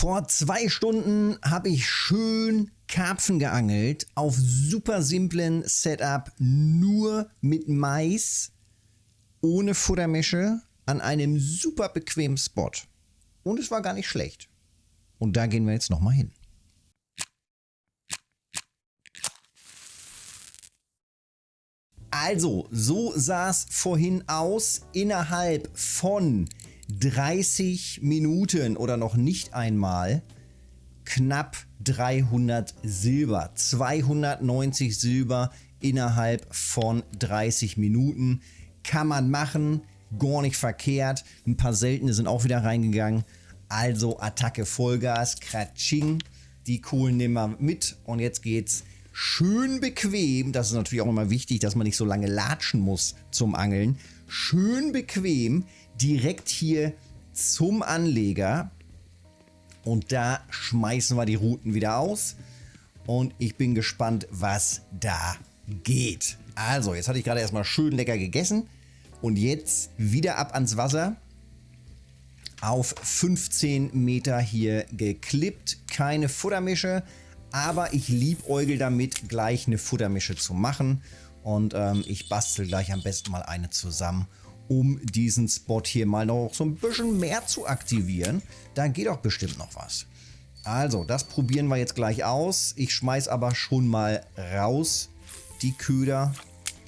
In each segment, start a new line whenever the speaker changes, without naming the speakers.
Vor zwei Stunden habe ich schön Karpfen geangelt auf super simplen Setup, nur mit Mais, ohne Futtermische, an einem super bequemen Spot. Und es war gar nicht schlecht. Und da gehen wir jetzt nochmal hin. Also, so sah es vorhin aus. Innerhalb von 30 Minuten oder noch nicht einmal knapp 300 Silber. 290 Silber innerhalb von 30 Minuten. Kann man machen, gar nicht verkehrt. Ein paar seltene sind auch wieder reingegangen. Also Attacke Vollgas, Kratsching. Die Kohlen nehmen wir mit und jetzt geht's schön bequem. Das ist natürlich auch immer wichtig, dass man nicht so lange latschen muss zum Angeln. Schön bequem direkt hier zum Anleger. Und da schmeißen wir die Routen wieder aus. Und ich bin gespannt, was da geht. Also, jetzt hatte ich gerade erstmal schön lecker gegessen. Und jetzt wieder ab ans Wasser. Auf 15 Meter hier geklippt. Keine Futtermische. Aber ich liebäugel damit, gleich eine Futtermische zu machen. Und ähm, ich bastel gleich am besten mal eine zusammen um diesen Spot hier mal noch so ein bisschen mehr zu aktivieren. Da geht doch bestimmt noch was. Also, das probieren wir jetzt gleich aus. Ich schmeiß aber schon mal raus die Köder.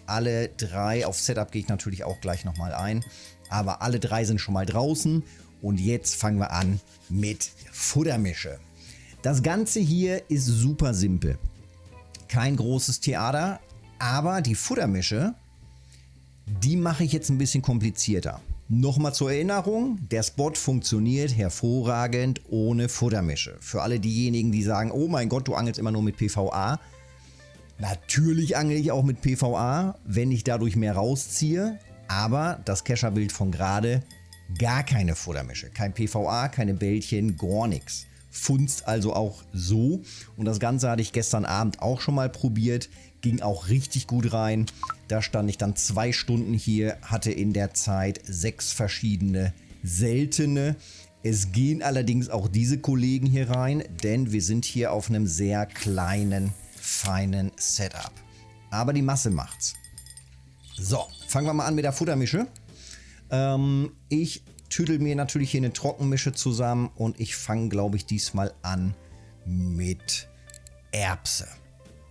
Alle drei, auf Setup gehe ich natürlich auch gleich nochmal ein. Aber alle drei sind schon mal draußen. Und jetzt fangen wir an mit Futtermische. Das Ganze hier ist super simpel. Kein großes Theater, aber die Futtermische die mache ich jetzt ein bisschen komplizierter. Nochmal zur Erinnerung, der Spot funktioniert hervorragend ohne Futtermische. Für alle diejenigen, die sagen, oh mein Gott, du angelst immer nur mit PVA. Natürlich angel ich auch mit PVA, wenn ich dadurch mehr rausziehe. Aber das Kescherbild von gerade, gar keine Futtermische. Kein PVA, keine Bällchen, gar nichts. Funzt also auch so. Und das Ganze hatte ich gestern Abend auch schon mal probiert ging auch richtig gut rein. Da stand ich dann zwei Stunden hier, hatte in der Zeit sechs verschiedene seltene. Es gehen allerdings auch diese Kollegen hier rein, denn wir sind hier auf einem sehr kleinen, feinen Setup. Aber die Masse macht's. So, fangen wir mal an mit der Futtermische. Ähm, ich tüdel mir natürlich hier eine Trockenmische zusammen und ich fange, glaube ich, diesmal an mit Erbse.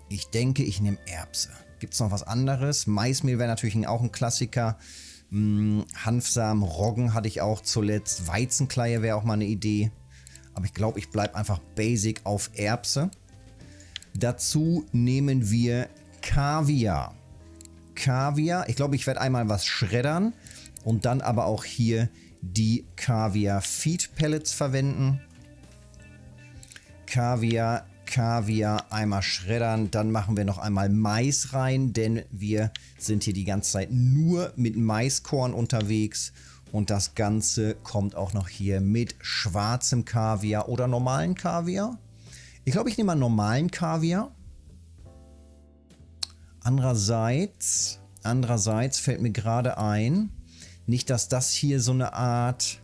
Ich denke, ich nehme Erbse. Gibt es noch was anderes? Maismehl wäre natürlich auch ein Klassiker. Hm, Hanfsamen, Roggen hatte ich auch zuletzt. Weizenkleie wäre auch mal eine Idee. Aber ich glaube, ich bleibe einfach basic auf Erbse. Dazu nehmen wir Kaviar. Kaviar. Ich glaube, ich werde einmal was schreddern und dann aber auch hier die Kaviar Feed Pellets verwenden. Kaviar Kaviar einmal schreddern. Dann machen wir noch einmal Mais rein, denn wir sind hier die ganze Zeit nur mit Maiskorn unterwegs. Und das Ganze kommt auch noch hier mit schwarzem Kaviar oder normalen Kaviar. Ich glaube, ich nehme mal normalen Kaviar. Andererseits, andererseits fällt mir gerade ein, nicht, dass das hier so eine Art,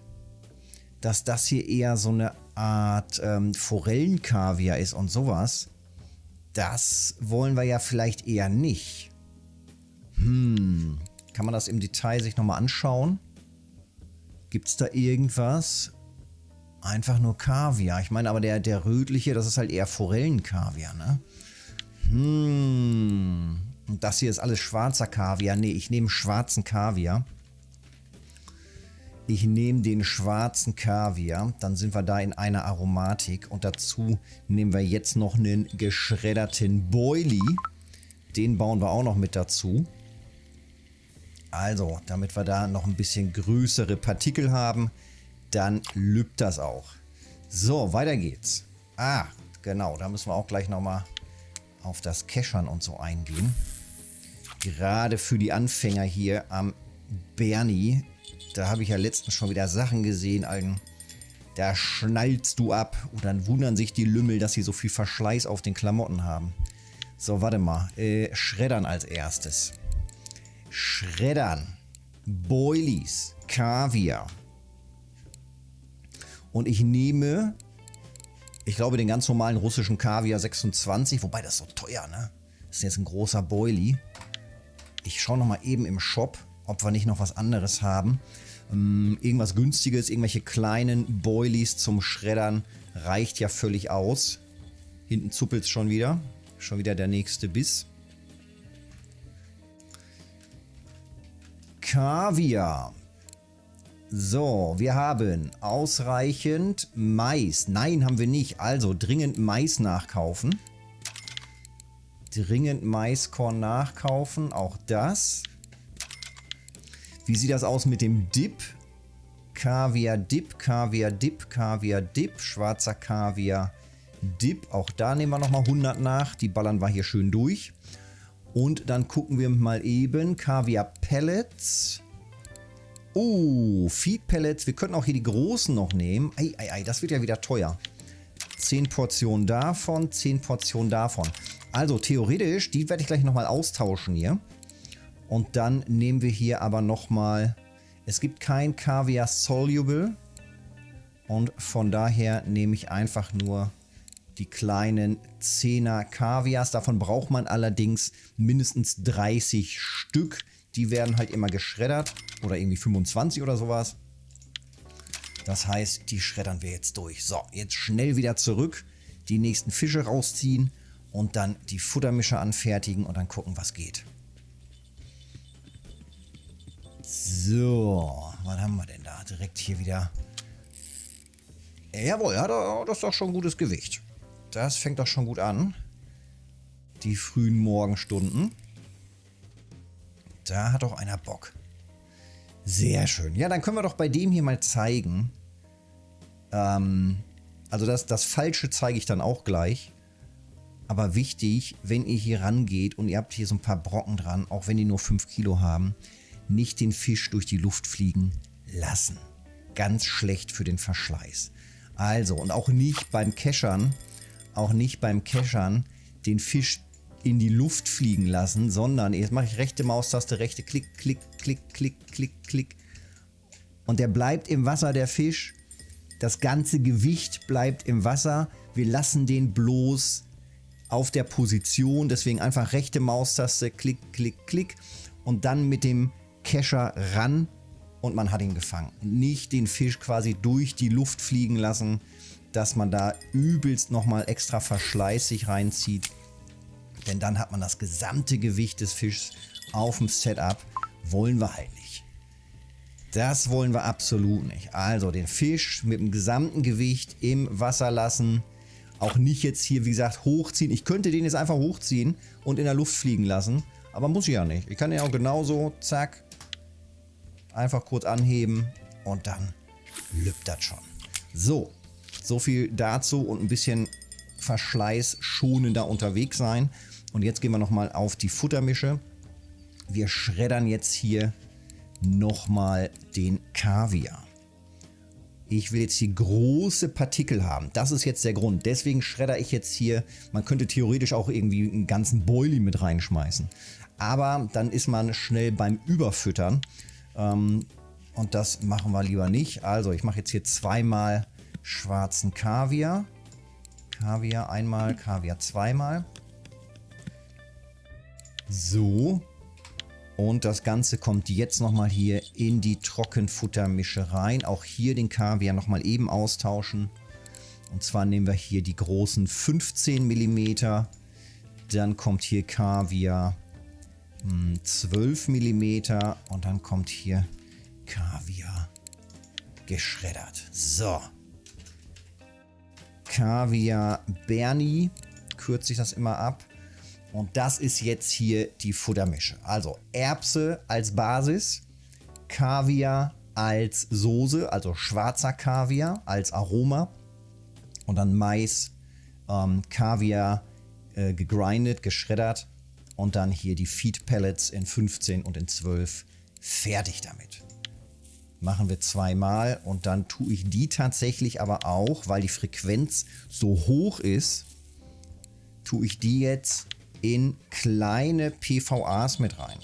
dass das hier eher so eine Art ähm, Forellenkaviar ist und sowas, das wollen wir ja vielleicht eher nicht. Hm, kann man das im Detail sich nochmal anschauen? Gibt es da irgendwas? Einfach nur Kaviar. Ich meine, aber der, der rötliche, das ist halt eher Forellenkaviar, ne? Hm. Und das hier ist alles schwarzer Kaviar. Nee, ich nehme schwarzen Kaviar. Ich nehme den schwarzen Kaviar, dann sind wir da in einer Aromatik und dazu nehmen wir jetzt noch einen geschredderten Boilie. Den bauen wir auch noch mit dazu. Also, damit wir da noch ein bisschen größere Partikel haben, dann lübt das auch. So, weiter geht's. Ah, genau, da müssen wir auch gleich nochmal auf das Keschern und so eingehen. Gerade für die Anfänger hier am Bernie da habe ich ja letztens schon wieder Sachen gesehen, Alten. Da schnallst du ab. Und dann wundern sich die Lümmel, dass sie so viel Verschleiß auf den Klamotten haben. So, warte mal. Äh, Schreddern als erstes. Schreddern. Boilies. Kaviar. Und ich nehme Ich glaube, den ganz normalen russischen Kaviar 26, wobei das ist so teuer, ne? Das ist jetzt ein großer Boilie. Ich schaue nochmal eben im Shop, ob wir nicht noch was anderes haben. Ähm, irgendwas günstiges, irgendwelche kleinen Boilies zum Schreddern reicht ja völlig aus. Hinten zuppelt es schon wieder. Schon wieder der nächste Biss. Kaviar. So, wir haben ausreichend Mais. Nein, haben wir nicht. Also dringend Mais nachkaufen. Dringend Maiskorn nachkaufen. Auch das. Wie sieht das aus mit dem Dip? Kaviar Dip, Kaviar Dip, Kaviar Dip, schwarzer Kaviar Dip. Auch da nehmen wir nochmal 100 nach. Die ballern wir hier schön durch. Und dann gucken wir mal eben Kaviar Pellets. Oh, Feed Pellets. Wir könnten auch hier die großen noch nehmen. Ei, ei, ei, das wird ja wieder teuer. 10 Portionen davon, 10 Portionen davon. Also theoretisch, die werde ich gleich nochmal austauschen hier. Und dann nehmen wir hier aber nochmal... Es gibt kein Kaviar Soluble. Und von daher nehme ich einfach nur die kleinen 10er Kaviars. Davon braucht man allerdings mindestens 30 Stück. Die werden halt immer geschreddert oder irgendwie 25 oder sowas. Das heißt, die schreddern wir jetzt durch. So, jetzt schnell wieder zurück, die nächsten Fische rausziehen und dann die Futtermischer anfertigen und dann gucken, was geht. So, was haben wir denn da? Direkt hier wieder. Jawohl, ja, das ist doch schon ein gutes Gewicht. Das fängt doch schon gut an. Die frühen Morgenstunden. Da hat doch einer Bock. Sehr schön. Ja, dann können wir doch bei dem hier mal zeigen. Ähm, also das, das Falsche zeige ich dann auch gleich. Aber wichtig, wenn ihr hier rangeht und ihr habt hier so ein paar Brocken dran, auch wenn die nur 5 Kilo haben, nicht den Fisch durch die Luft fliegen lassen. Ganz schlecht für den Verschleiß. Also, und auch nicht beim Keschern, auch nicht beim Keschern den Fisch in die Luft fliegen lassen, sondern jetzt mache ich rechte Maustaste, rechte Klick, Klick, Klick, Klick, Klick, Klick. Und der bleibt im Wasser, der Fisch. Das ganze Gewicht bleibt im Wasser. Wir lassen den bloß auf der Position. Deswegen einfach rechte Maustaste, Klick, Klick, Klick. Und dann mit dem Kescher ran und man hat ihn gefangen. Nicht den Fisch quasi durch die Luft fliegen lassen, dass man da übelst nochmal extra Verschleiß sich reinzieht. Denn dann hat man das gesamte Gewicht des Fischs auf dem Setup. Wollen wir halt nicht. Das wollen wir absolut nicht. Also den Fisch mit dem gesamten Gewicht im Wasser lassen. Auch nicht jetzt hier, wie gesagt, hochziehen. Ich könnte den jetzt einfach hochziehen und in der Luft fliegen lassen. Aber muss ich ja nicht. Ich kann den auch genauso, zack, einfach kurz anheben und dann lübt das schon. So, so viel dazu und ein bisschen Verschleiß schonender unterwegs sein. Und jetzt gehen wir nochmal auf die Futtermische. Wir schreddern jetzt hier nochmal den Kaviar. Ich will jetzt hier große Partikel haben. Das ist jetzt der Grund. Deswegen schredder ich jetzt hier, man könnte theoretisch auch irgendwie einen ganzen Boilie mit reinschmeißen. Aber dann ist man schnell beim Überfüttern. Ähm, und das machen wir lieber nicht. Also ich mache jetzt hier zweimal schwarzen Kaviar. Kaviar einmal, Kaviar zweimal. So. Und das Ganze kommt jetzt nochmal hier in die Trockenfuttermische rein. Auch hier den Kaviar nochmal eben austauschen. Und zwar nehmen wir hier die großen 15 mm. Dann kommt hier Kaviar 12 hm, mm. Und dann kommt hier Kaviar geschreddert. So. Kaviar Bernie kürze ich das immer ab. Und das ist jetzt hier die Futtermische. Also Erbse als Basis, Kaviar als Soße, also schwarzer Kaviar als Aroma und dann Mais, ähm, Kaviar äh, gegrindet, geschreddert und dann hier die Feed Pellets in 15 und in 12. Fertig damit. Machen wir zweimal und dann tue ich die tatsächlich aber auch, weil die Frequenz so hoch ist, tue ich die jetzt in kleine PVAs mit rein.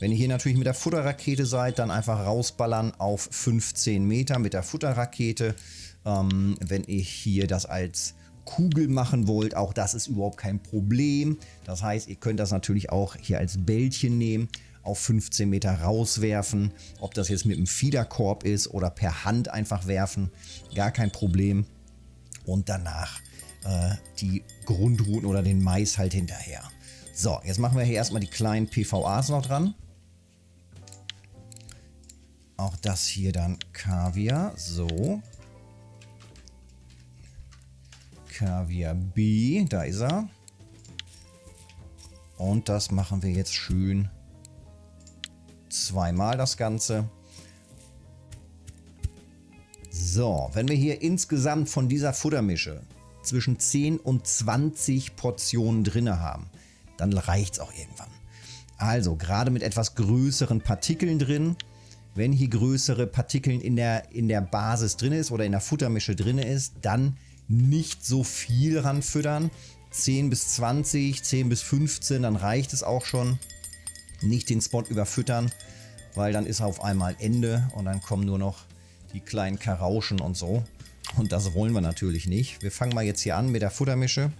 Wenn ihr hier natürlich mit der Futterrakete seid, dann einfach rausballern auf 15 Meter mit der Futterrakete. Ähm, wenn ihr hier das als Kugel machen wollt, auch das ist überhaupt kein Problem. Das heißt, ihr könnt das natürlich auch hier als Bällchen nehmen, auf 15 Meter rauswerfen. Ob das jetzt mit einem Fiederkorb ist oder per Hand einfach werfen, gar kein Problem. Und danach äh, die Grundrouten oder den Mais halt hinterher. So, jetzt machen wir hier erstmal die kleinen PVAs noch dran. Auch das hier dann Kaviar. So. Kaviar B, da ist er. Und das machen wir jetzt schön zweimal das Ganze. So, wenn wir hier insgesamt von dieser Futtermische zwischen 10 und 20 Portionen drin haben, dann reicht es auch irgendwann. Also gerade mit etwas größeren Partikeln drin, wenn hier größere Partikeln in der, in der Basis drin ist oder in der Futtermische drin ist, dann nicht so viel ranfüttern. 10 bis 20, 10 bis 15, dann reicht es auch schon. Nicht den Spot überfüttern, weil dann ist auf einmal Ende und dann kommen nur noch die kleinen Karauschen und so. Und das wollen wir natürlich nicht. Wir fangen mal jetzt hier an mit der Futtermische.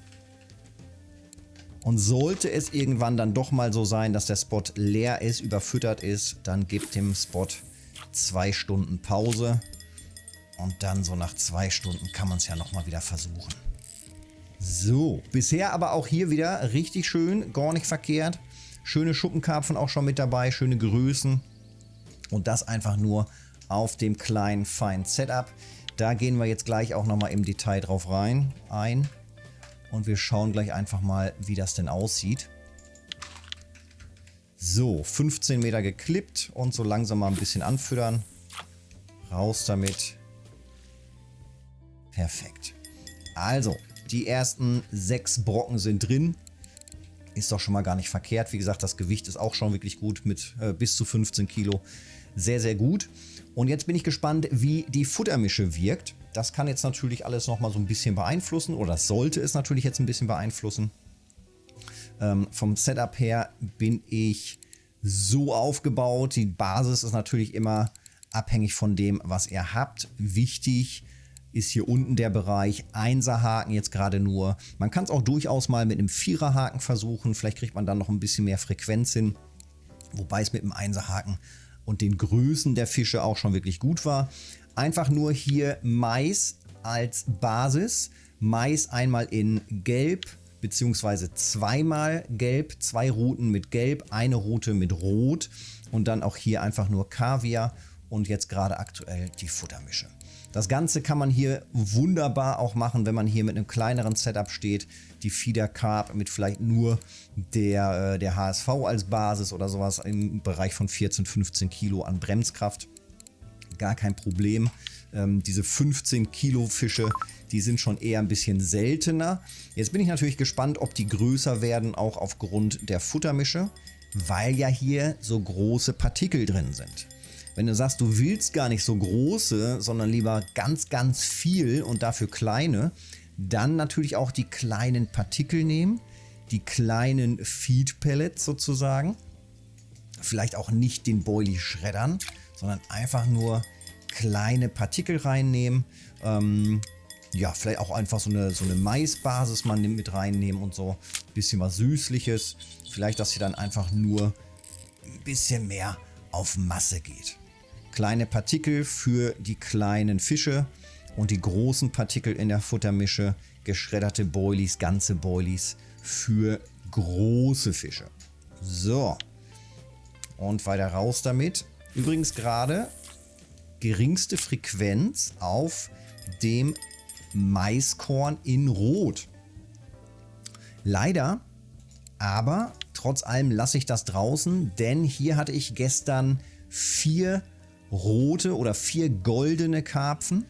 Und sollte es irgendwann dann doch mal so sein, dass der Spot leer ist, überfüttert ist, dann gibt dem Spot zwei Stunden Pause. Und dann so nach zwei Stunden kann man es ja nochmal wieder versuchen. So, bisher aber auch hier wieder richtig schön, gar nicht verkehrt. Schöne Schuppenkarpfen auch schon mit dabei, schöne Größen. Und das einfach nur auf dem kleinen feinen Setup. Da gehen wir jetzt gleich auch nochmal im Detail drauf rein, ein. Und wir schauen gleich einfach mal, wie das denn aussieht. So, 15 Meter geklippt und so langsam mal ein bisschen anfüttern. Raus damit. Perfekt. Also, die ersten sechs Brocken sind drin. Ist doch schon mal gar nicht verkehrt. Wie gesagt, das Gewicht ist auch schon wirklich gut mit äh, bis zu 15 Kilo. Sehr, sehr gut. Und jetzt bin ich gespannt, wie die Futtermische wirkt. Das kann jetzt natürlich alles nochmal so ein bisschen beeinflussen oder sollte es natürlich jetzt ein bisschen beeinflussen. Ähm, vom Setup her bin ich so aufgebaut. Die Basis ist natürlich immer abhängig von dem, was ihr habt. Wichtig ist hier unten der Bereich Einserhaken jetzt gerade nur. Man kann es auch durchaus mal mit einem Viererhaken versuchen. Vielleicht kriegt man dann noch ein bisschen mehr Frequenz hin. Wobei es mit dem Einserhaken und den Größen der Fische auch schon wirklich gut war. Einfach nur hier Mais als Basis. Mais einmal in Gelb beziehungsweise zweimal Gelb, zwei Routen mit Gelb, eine Route mit Rot und dann auch hier einfach nur Kaviar und jetzt gerade aktuell die Futtermische. Das Ganze kann man hier wunderbar auch machen, wenn man hier mit einem kleineren Setup steht. Die Feeder Carb mit vielleicht nur der, äh, der HSV als Basis oder sowas im Bereich von 14, 15 Kilo an Bremskraft. Gar kein Problem. Ähm, diese 15 Kilo Fische, die sind schon eher ein bisschen seltener. Jetzt bin ich natürlich gespannt, ob die größer werden, auch aufgrund der Futtermische, weil ja hier so große Partikel drin sind. Wenn du sagst, du willst gar nicht so große, sondern lieber ganz, ganz viel und dafür kleine, dann natürlich auch die kleinen Partikel nehmen, die kleinen Feed Pellets sozusagen. Vielleicht auch nicht den Boilie schreddern, sondern einfach nur kleine Partikel reinnehmen. Ähm, ja, vielleicht auch einfach so eine, so eine Maisbasis mal mit reinnehmen und so. Bisschen was Süßliches. Vielleicht, dass sie dann einfach nur ein bisschen mehr auf Masse geht kleine Partikel für die kleinen Fische und die großen Partikel in der Futtermische, geschredderte Boilies, ganze Boilies für große Fische. So, und weiter raus damit. Übrigens gerade geringste Frequenz auf dem Maiskorn in Rot. Leider, aber trotz allem lasse ich das draußen, denn hier hatte ich gestern vier rote oder vier goldene Karpfen.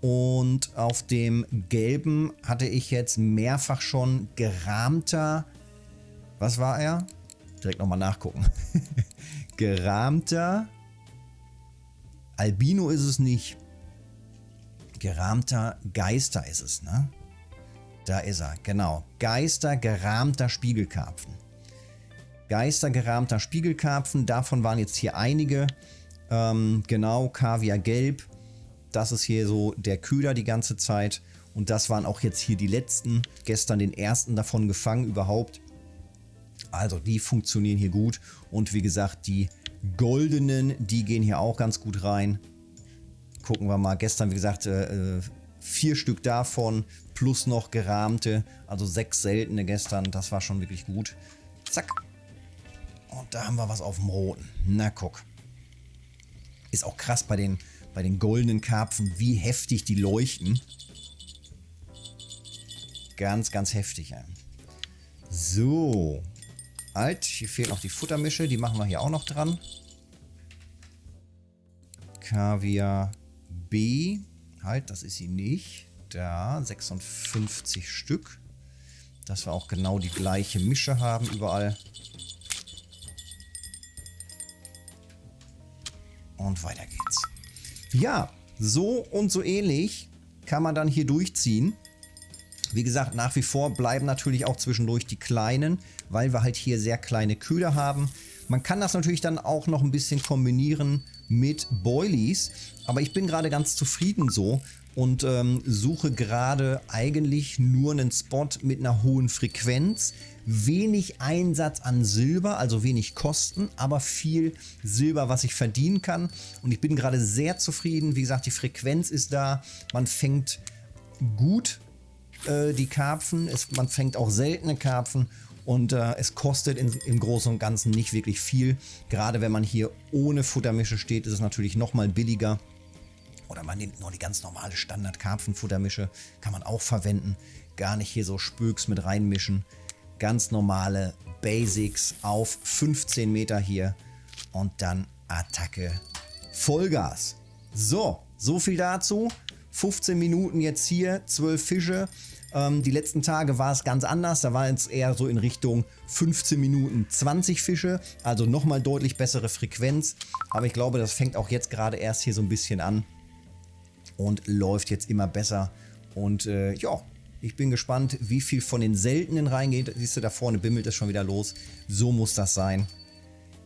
Und auf dem gelben hatte ich jetzt mehrfach schon gerahmter, was war er? Direkt nochmal nachgucken. gerahmter, Albino ist es nicht. Gerahmter Geister ist es, ne? Da ist er, genau. Geister gerahmter Spiegelkarpfen. Geistergerahmter Spiegelkarpfen. Davon waren jetzt hier einige. Ähm, genau, Kaviar Gelb. Das ist hier so der Köder die ganze Zeit. Und das waren auch jetzt hier die letzten. Gestern den ersten davon gefangen überhaupt. Also die funktionieren hier gut. Und wie gesagt, die goldenen, die gehen hier auch ganz gut rein. Gucken wir mal. Gestern, wie gesagt, äh, äh vier Stück davon plus noch gerahmte. Also sechs seltene gestern. Das war schon wirklich gut. Zack. Und da haben wir was auf dem roten. Na guck. Ist auch krass bei den, bei den goldenen Karpfen, wie heftig die leuchten. Ganz, ganz heftig. So. Alt, hier fehlt noch die Futtermische. Die machen wir hier auch noch dran. Kaviar B. Halt, das ist sie nicht. Da, 56 Stück. Dass wir auch genau die gleiche Mische haben überall. Und weiter geht's. Ja, so und so ähnlich kann man dann hier durchziehen. Wie gesagt, nach wie vor bleiben natürlich auch zwischendurch die kleinen, weil wir halt hier sehr kleine Köder haben. Man kann das natürlich dann auch noch ein bisschen kombinieren mit Boilies, aber ich bin gerade ganz zufrieden so und ähm, suche gerade eigentlich nur einen Spot mit einer hohen Frequenz, wenig Einsatz an Silber, also wenig Kosten, aber viel Silber, was ich verdienen kann. Und ich bin gerade sehr zufrieden. Wie gesagt, die Frequenz ist da. Man fängt gut äh, die Karpfen. Es, man fängt auch seltene Karpfen. Und äh, es kostet in, im Großen und Ganzen nicht wirklich viel. Gerade wenn man hier ohne Futtermische steht, ist es natürlich nochmal billiger. Oder man nimmt nur die ganz normale Standard-Karpfenfuttermische. Kann man auch verwenden. Gar nicht hier so Spöks mit reinmischen ganz normale Basics auf 15 Meter hier und dann Attacke Vollgas. So, so viel dazu. 15 Minuten jetzt hier, 12 Fische. Ähm, die letzten Tage war es ganz anders. Da war es eher so in Richtung 15 Minuten 20 Fische. Also nochmal deutlich bessere Frequenz. Aber ich glaube, das fängt auch jetzt gerade erst hier so ein bisschen an. Und läuft jetzt immer besser. Und äh, ja, ich bin gespannt, wie viel von den seltenen reingeht. Siehst du, da vorne bimmelt es schon wieder los. So muss das sein.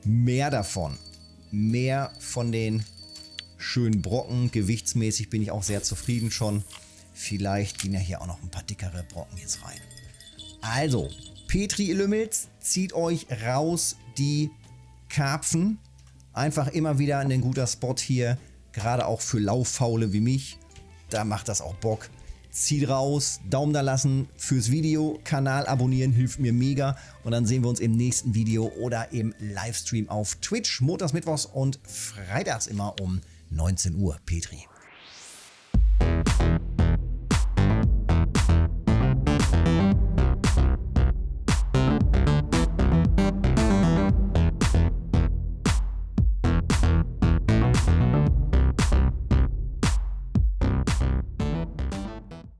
Mehr davon. Mehr von den schönen Brocken. Gewichtsmäßig bin ich auch sehr zufrieden schon. Vielleicht gehen ja hier auch noch ein paar dickere Brocken jetzt rein. Also, Petri Lümmels, zieht euch raus die Karpfen. Einfach immer wieder ein guter Spot hier. Gerade auch für Lauffaule wie mich. Da macht das auch Bock zieht raus, Daumen da lassen fürs Video, Kanal abonnieren hilft mir mega und dann sehen wir uns im nächsten Video oder im Livestream auf Twitch, montags, mittwochs und freitags immer um 19 Uhr. Petri.